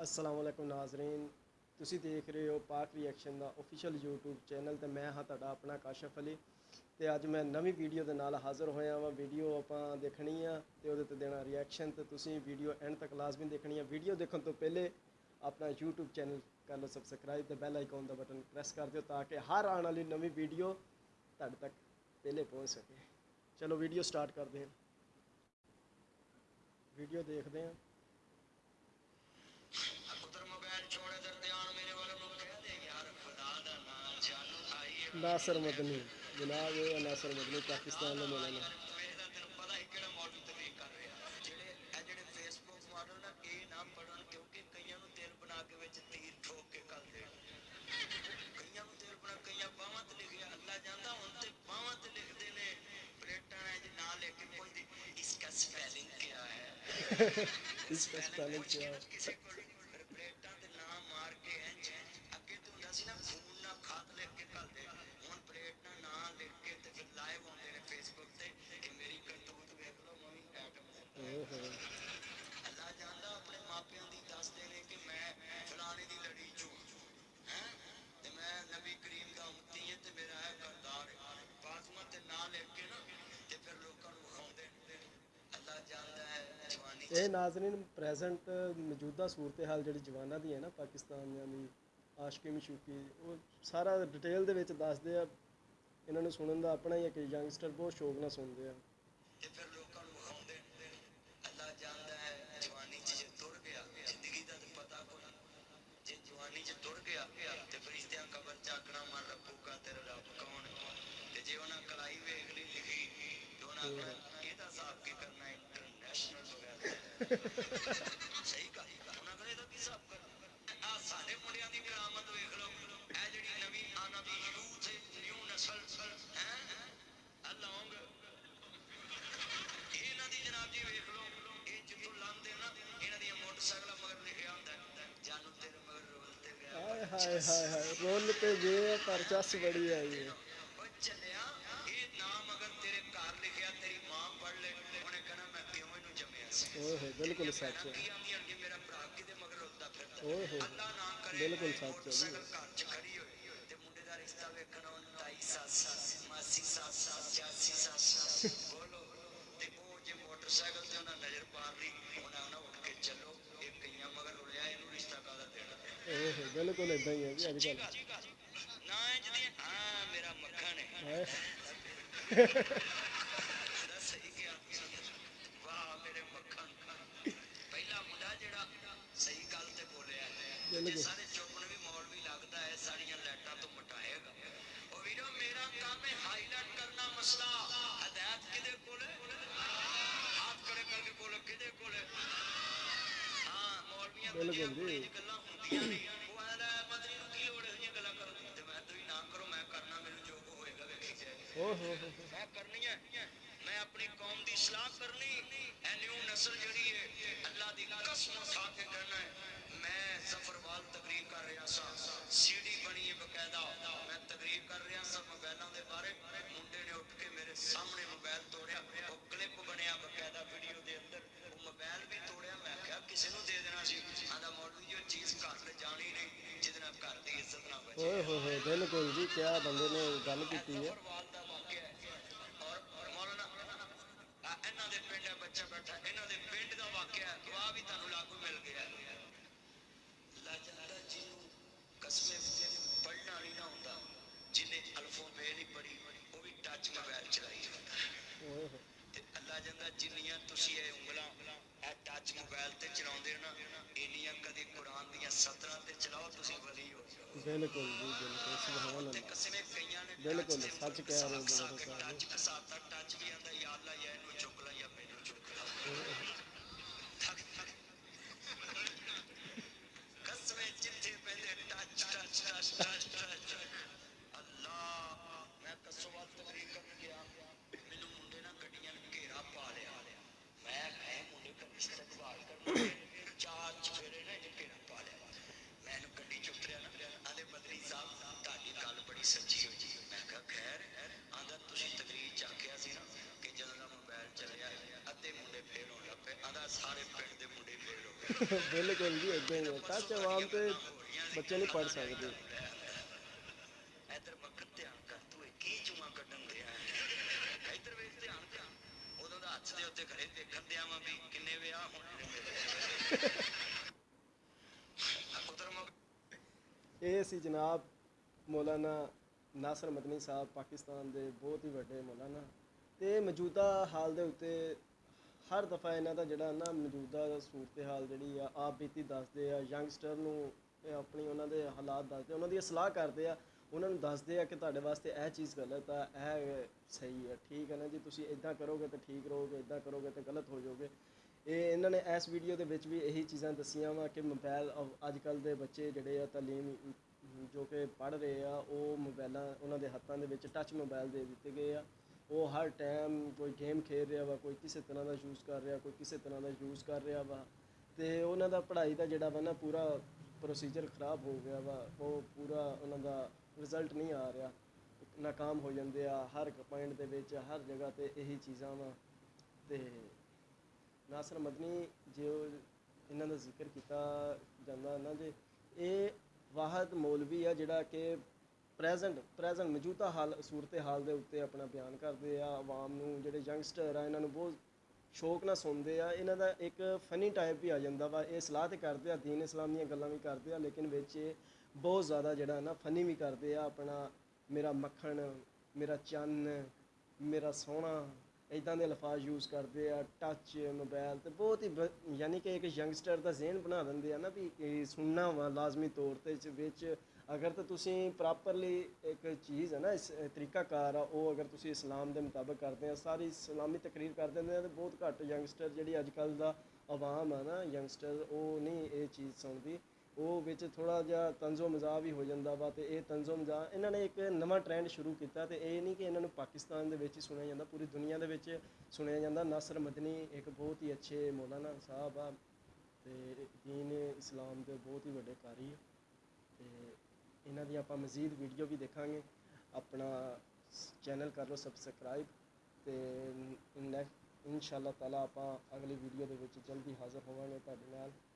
السلام علیکم ناظرین۔ تسی دیکھ رہے ہو پاک ری ایکشن دا افیشل یوٹیوب چینل تے میں ہاں تا اپنا کاشف علی۔ تے آج میں نمی ویڈیو دے نالا حاضر ہویا ہوں ویڈیو اپن دیکھنی ہے ہو دے تے دینا ری ایکشن تے تسی ویڈیو اینڈ تک لازمی دیکھنی دیكھنی ویڈیو دیکھن تو پہلے اپنا یوٹیوب چینل کر لو، سبسکرائب دے بیل آئیکن کا بٹن پریس کر دیو تاکہ ہر آن والی نمی ویڈیو تر تک پہلے پہنچ سکے۔ چلو ویڈیو سٹارٹ کر دیں ویڈیو دیکھ دیں ਜਾਨੂ ਆਈਏ ਨਾਸਰ ਮਦਨੀ ਜਨਾਬ ਇਹ ਹੈ ਨਾਸਰ ਮਦਨੀ ਪਾਕਿਸਤਾਨ ਦਾ ਮੌਲਾਨਾ ਮੇਰੇ اے ناظرین پریزنٹ موجودہ صورتحال جڑی جوانہ دی ہیں نا پاکستان یعنی آشکی مشوکی وہ سارا ڈیٹیل دے ویچے داس دے انہوں نے سنن دا اپنا ہی ہے کہ یانگسٹر بہت شوق نہ سن دے تے پھر لوکاں نو غم دے دے اللہ جاندا ہے جوانی چ جے ٹر گیا زندگی دا پتہ کوئی جے جوانی چ ٹر گیا تے فرشتیاں قبر چاکنا مار رکھو کا تیرا رب کون تے جے انہاں کلائی ویکھ لی لکھی تو انہاں صحیح گل انہاں نے یہ نا مگر لکھیا ہوندا ہے چس بڑی آئی چلیا یہ نام اگر تیرے گھر لکھیا تیری ماں پڑھ لے ਇਹਨੂੰ ਜੰਮਿਆ ਸੀ ਓਹੋ ਬਿਲਕੁਲ ਸੱਚ ਹੈ ਕੀ ਆਂਦੀਆਂ ਕਿ ਮੇਰਾ ਭਰਾ ਕਿਤੇ ਮਗਰ ਰੁਲਦਾ ਫਿਰਦਾ میں اپنی قوم نسل اللہ دی قسم کھا کے کرنا ہے۔ ہوئے ہوئے ہوئے بالکل جی کیا بندے نے گل کی ہے ਗੱਲ ਕੀਤੀ ਹੈ ਜ਼ਫਰਵਾਲ ਦਾ ਵਾਕਿਆ ਹੈ ਔਰ ਮੌਲਾਨਾ ਆ ਇਹਨਾਂ ਦੇ ਪਿੰਡ ਹੈ ਬੱਚਾ ਬੈਠਾ ਇਹਨਾਂ ਦੇ ਪਿੰਡ ਦਾ ਵਾਕਿਆ ਹੈ ਗਵਾਹ ਵੀ ਤੁਹਾਨੂੰ ਲਾਗੂ ਮਿਲ ਗਿਆ ਲਾਜੰਦਾ ਜੀ ਨੂੰ ਕਸਮੇ ਪੜਨਾ ਨਹੀਂ ਨਾ ਹੁੰਦਾ ਜਿਹਨੇ ਅਲਫੋ ਕਿ ਜਦੋਂ ਦਾ ਮੋਬਾਈਲ ਚੱਲਿਆ ਅੱਧੇ ਮੁੰਡੇ ਫੇਲ ਹੋਣ ਲੱਗ ਪਏ ਆਂਦਾ ਸਾਰੇ ਪਿੰਡ ਦੇ ਮੁੰਡੇ ਫੇਲ ਹੋ ਗਏ ਬਿਲਕੁਲ ਜੀ ਇਦਾਂ ਹੀ ਹੈ ਟੱਚ ਆਵਾਮ ਤੇ ਬੱਚੇ ਨਹੀਂ ہر دفعہ یہاں کا جڑا نا موجودہ صورتحال جی آپ بیتی دستے آ گسٹر اپنی انہیں حالات دستے وہاں کی سلاح کرتے آن کو دستے آ کہ تے واسطے یہ چیز غلط ہے یہ صحیح ہے ٹھیک ہے نا جی تھی ادا کرو گے تو ٹھیک رہو گے ادا کرو گے تو غلط ہو جاؤ گے یہاں نے ایس بھیڈیو کے یہی چیزیں دسیاں وا کہ موبائل اجکل کے بچے جڑے آ تعلیم جو کہ پڑھ رہے آ وہ موبائل انہیں ہاتھوں کے ٹچ موبائل دے دیتے گئے آ وہ ہر ٹائم کوئی گیم کھیل رہا وا، کوئی کسی طرح کا یوز کر رہا، کوئی کسی طرح کا یوز کر رہا وا۔ تو انہوں کا پڑھائی کا جڑا وا نا، پورا پروسیجر خراب ہو گیا وا۔ وہ پورا انہوں کا رزلٹ نہیں آ رہا۔ ناکام ہو جاتے آ، ہر پوائنٹ کے ہر جگہ یہی چیزاں وا۔ تو ناصر نہی جی ذکر کیا جا نا جی یہ واحد مولوی ہے جڑا کہ پریزنٹ پریزنٹ موجودہ حال صورت حال کے اوپر اپنا بیان کرتے ہیں عوام جیگسٹر آ یہاں بہت شوق نہ سنتے آ یہاں کا ایک فنی ٹائپ بھی آ جا با یہ سلاح تو کرتے دین سلام دیا گلیں بھی کرتے لیکن بچے بہت زیادہ جڑا نا فنی بھی کرتے آپ اپنا میرا مکھن میرا چند میرا سونا ادا کے لفاظ یوز کرتے ہیں ٹچ موبائل تو بہت ہی یعنی کہ ایک یگسٹر کا زہن بنا لینے نا بھی سننا وا لازمی طور اگر تاپرلی ایک چیز ہے نا اس طریقہ کار وہ اگر اسلام کے مطابق کرتے ہیں ساری سلامی تقریر کر دیں تو بہت گھٹ یگسٹر جی اجکا عوام ہے نا یگسٹر وہ نہیں یہ چیز سنتی وہ بچا جہا تنز و مزاق بھی ہو جاتا وا تو یہ تنز و مزاق یہاں نے ایک نواں ٹرینڈ شروع کیا تو یہ نہیں کہ انہوں نے پاکستان دیں سنیا جا پوری دنیا کے سنیا جاتا ناصر مدنی ایک بہت ہی اچھے مولانا صاحب دین اسلام کے بہت ہی بڑے کاری ہے انہوں کی آپ مزید ویڈیو بھی دیکھا گے اپنا چینل کرو سبسکرائب تو نیک ان شاء اللہ تعالیٰ آپ اگلی ویڈیو جلدی حاضر ہوا گے تعلق